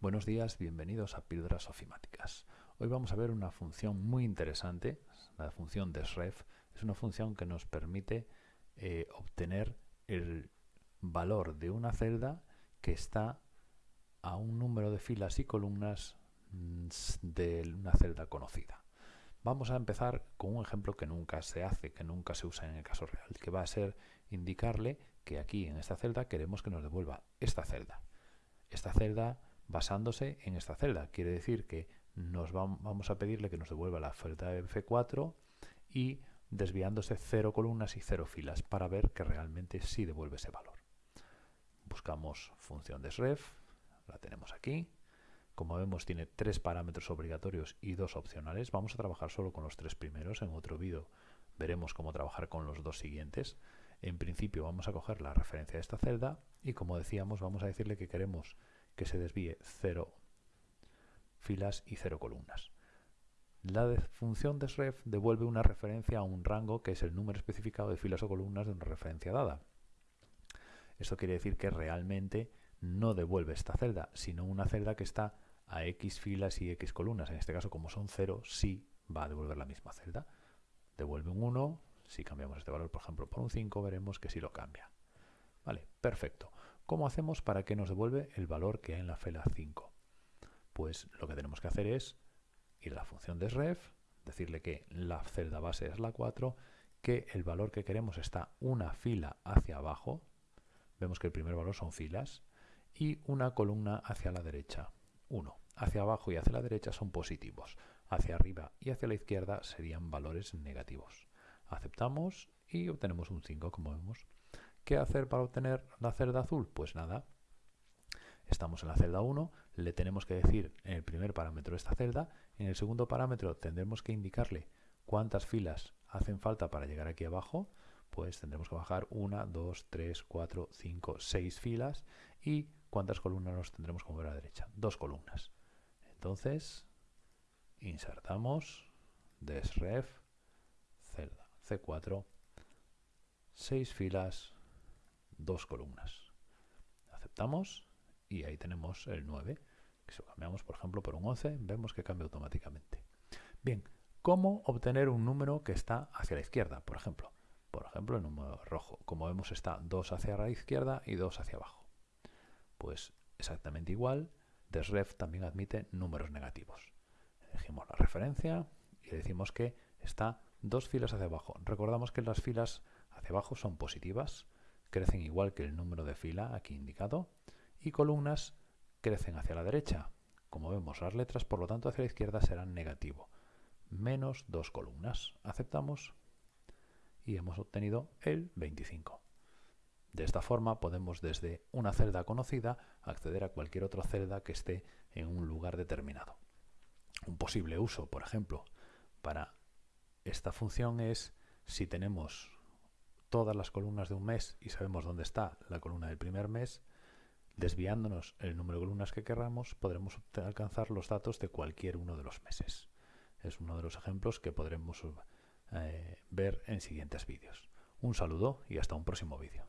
Buenos días, bienvenidos a Píldoras Ofimáticas. Hoy vamos a ver una función muy interesante, la función desref. Es una función que nos permite eh, obtener el valor de una celda que está a un número de filas y columnas mm, de una celda conocida. Vamos a empezar con un ejemplo que nunca se hace, que nunca se usa en el caso real, que va a ser indicarle que aquí en esta celda queremos que nos devuelva esta celda. Esta celda basándose en esta celda. Quiere decir que nos vamos a pedirle que nos devuelva la celda F4 y desviándose cero columnas y cero filas para ver que realmente sí devuelve ese valor. Buscamos función desref, la tenemos aquí. Como vemos tiene tres parámetros obligatorios y dos opcionales. Vamos a trabajar solo con los tres primeros. En otro vídeo veremos cómo trabajar con los dos siguientes. En principio vamos a coger la referencia de esta celda y como decíamos vamos a decirle que queremos que se desvíe cero filas y cero columnas. La función desref devuelve una referencia a un rango que es el número especificado de filas o columnas de una referencia dada. Esto quiere decir que realmente no devuelve esta celda, sino una celda que está a x filas y x columnas. En este caso, como son 0, sí va a devolver la misma celda. Devuelve un 1, si cambiamos este valor, por ejemplo, por un 5, veremos que sí lo cambia. Vale, perfecto. ¿Cómo hacemos para que nos devuelve el valor que hay en la celda 5? Pues lo que tenemos que hacer es ir a la función desref, decirle que la celda base es la 4, que el valor que queremos está una fila hacia abajo, vemos que el primer valor son filas, y una columna hacia la derecha, 1. Hacia abajo y hacia la derecha son positivos, hacia arriba y hacia la izquierda serían valores negativos. Aceptamos y obtenemos un 5 como vemos. ¿Qué hacer para obtener la celda azul? Pues nada, estamos en la celda 1, le tenemos que decir en el primer parámetro esta celda, en el segundo parámetro tendremos que indicarle cuántas filas hacen falta para llegar aquí abajo, pues tendremos que bajar 1, 2, 3, 4, 5, 6 filas y cuántas columnas nos tendremos que mover a la derecha, dos columnas. Entonces, insertamos desref celda C4, 6 filas, dos columnas. Aceptamos y ahí tenemos el 9. Que si lo cambiamos, por ejemplo, por un 11, vemos que cambia automáticamente. Bien, ¿cómo obtener un número que está hacia la izquierda? Por ejemplo, por ejemplo, el número rojo. Como vemos, está 2 hacia la izquierda y 2 hacia abajo. Pues exactamente igual, desref también admite números negativos. Elegimos la referencia y decimos que está dos filas hacia abajo. Recordamos que las filas hacia abajo son positivas, crecen igual que el número de fila aquí indicado, y columnas crecen hacia la derecha. Como vemos, las letras, por lo tanto, hacia la izquierda serán negativo. Menos dos columnas. Aceptamos y hemos obtenido el 25. De esta forma podemos desde una celda conocida acceder a cualquier otra celda que esté en un lugar determinado. Un posible uso, por ejemplo, para esta función es si tenemos todas las columnas de un mes y sabemos dónde está la columna del primer mes, desviándonos el número de columnas que queramos, podremos alcanzar los datos de cualquier uno de los meses. Es uno de los ejemplos que podremos eh, ver en siguientes vídeos. Un saludo y hasta un próximo vídeo.